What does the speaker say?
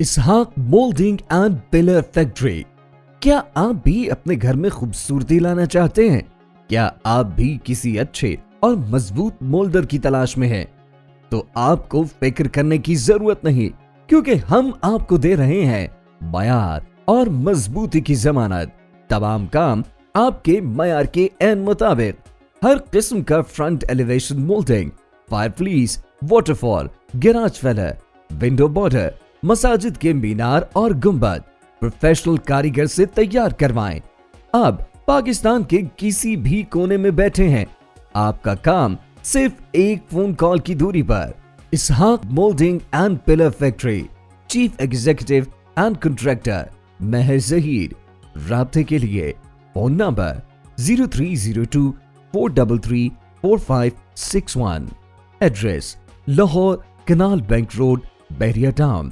Ishaq moulding and pillar factory, کیا آپ بھی اپنے گھر میں خوبصورتی لانا چاہتے ہیں؟ کیا آپ بھی کسی اچھے اور مضبوط مولڈر کی تلاش میں ہیں؟ تو آپ کو فکر کرنے کی ضرورت نہیں، کیونکہ ہم آپ کو دے رہے ہیں معیار اور مضبوطی کی ضمانت۔ تمام کام آپ کے معیار کے این مطابق۔ ہر قسم کا front elevation moulding, fireplace waterfall garage filler, window border مساجد کے مینار اور گنبد پروفیشنل کاریگر سے تیار کروائیں۔ اب پاکستان کے کسی بھی کونے میں بیٹھے ہیں۔ آپ کا کام صرف ایک فون کال کی دوری پر۔ Ishaq moulding and pillar factory, chief executive and contractor Mehar Zaheer رابطے کے لیے phone number zero three zero two four double three four five six one. Address Lahore Canal Bank Road Bahria Town.